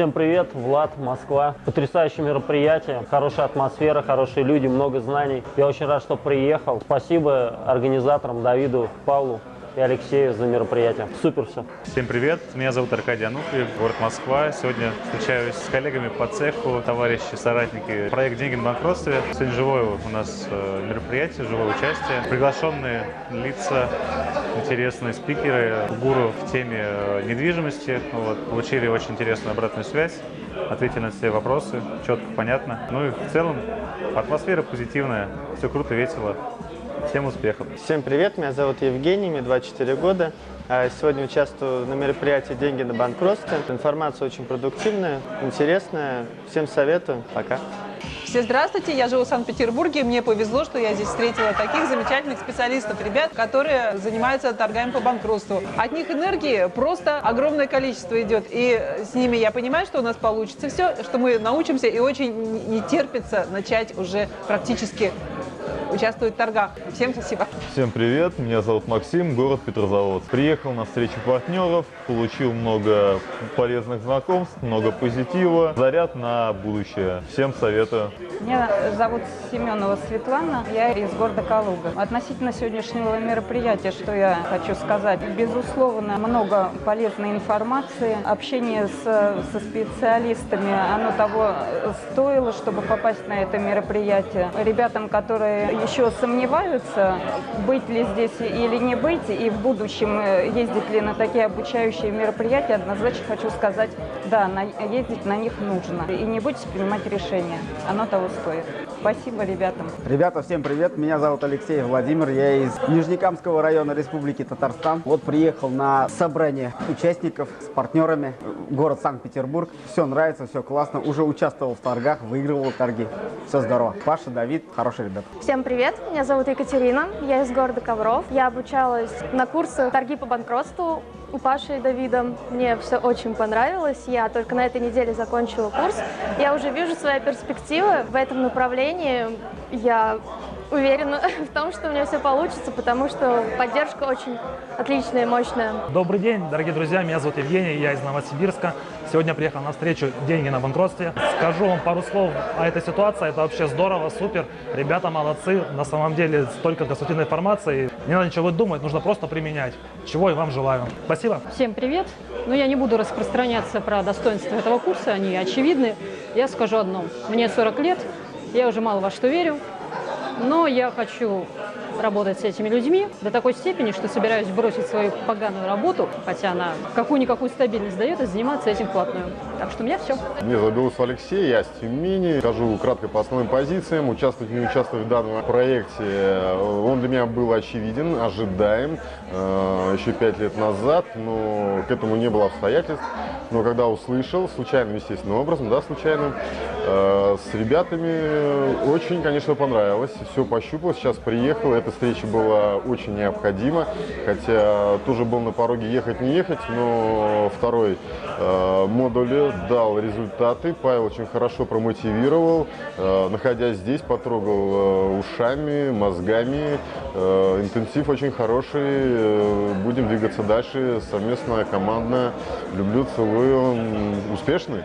Всем привет, Влад, Москва. Потрясающее мероприятие, хорошая атмосфера, хорошие люди, много знаний. Я очень рад, что приехал. Спасибо организаторам Давиду, Павлу и Алексею за мероприятие. Супер все. Всем привет, меня зовут Аркадий Ануфриев, город Москва. Сегодня встречаюсь с коллегами по цеху, товарищи, соратники. Проект «Деньги на банкротстве». Сегодня живое у нас э, мероприятие, живое участие. Приглашенные лица, интересные спикеры, гуру в теме э, недвижимости. Вот, получили очень интересную обратную связь, ответили на все вопросы, четко, понятно. Ну и в целом атмосфера позитивная, все круто, весело. Всем успехов! Всем привет, меня зовут Евгений, мне 24 года. А, Сегодня участвую на мероприятии «Деньги на банкротстве». Информация очень продуктивная, интересная. Всем советую. Пока. Все здравствуйте, я живу в Санкт-Петербурге. Мне повезло, что я здесь встретила таких замечательных специалистов, ребят, которые занимаются торгами по банкротству. От них энергии просто огромное количество идет. И с ними я понимаю, что у нас получится все, что мы научимся и очень не терпится начать уже практически участвовать в торгах. Всем спасибо. Всем привет, меня зовут Максим, город Петрозаводск. Приехал на встречу партнеров, получил много полезных знакомств, много позитива, заряд на будущее. Всем советую. Меня зовут Семенова Светлана, я из города Калуга. Относительно сегодняшнего мероприятия, что я хочу сказать, безусловно, много полезной информации, общение с, со специалистами, оно того стоило, чтобы попасть на это мероприятие. Ребятам, которые еще сомневаются, быть ли здесь или не быть, и в будущем э, ездить ли на такие обучающие мероприятия, однозначно хочу сказать, да, на, ездить на них нужно. И не бойтесь принимать решения, оно того стоит. Спасибо ребятам. Ребята, всем привет! Меня зовут Алексей Владимир, я из Нижнекамского района Республики Татарстан. Вот приехал на собрание участников с партнерами, город Санкт-Петербург. Все нравится, все классно, уже участвовал в торгах, выигрывал торги. Все здорово. Паша, Давид, хорошие ребята. Всем привет, меня зовут Екатерина, я из города Ковров. Я обучалась на курсы торги по банкротству у Паши и Давида. Мне все очень понравилось, я только на этой неделе закончила курс. Я уже вижу свои перспективы в этом направлении. Я уверена в том, что у меня все получится, потому что поддержка очень отличная и мощная. Добрый день, дорогие друзья, меня зовут Евгений, я из Новосибирска. Сегодня приехал на встречу «Деньги на банкротстве». Скажу вам пару слов о этой ситуации, это вообще здорово, супер. Ребята молодцы, на самом деле столько конструктивной информации. Не надо ничего думать, нужно просто применять, чего и вам желаю. Спасибо. Всем привет! Ну, я не буду распространяться про достоинства этого курса, они очевидны. Я скажу одно. Мне 40 лет, я уже мало во что верю, но я хочу работать с этими людьми до такой степени, что собираюсь бросить свою поганую работу, хотя она какую-никакую стабильность дает, и заниматься этим вплотную. Так что у меня все. Меня зовут Алексей, я с Тюмени. Скажу кратко по основным позициям. Участвовать, не участвовать в данном проекте, он для меня был очевиден, ожидаем э, еще пять лет назад, но к этому не было обстоятельств. Но когда услышал, случайным, естественным образом, да, случайным, э, с ребятами очень, конечно, понравилось. Все пощупал, сейчас приехал. Эта встреча была очень необходима, хотя тоже был на пороге ехать, не ехать, но второй э, модуль дал результаты. Павел очень хорошо промотивировал. Э, находясь здесь, потрогал э, ушами, мозгами. Э, интенсив очень хороший. Э, будем двигаться дальше совместно, командно. Люблю, целую. Успешный.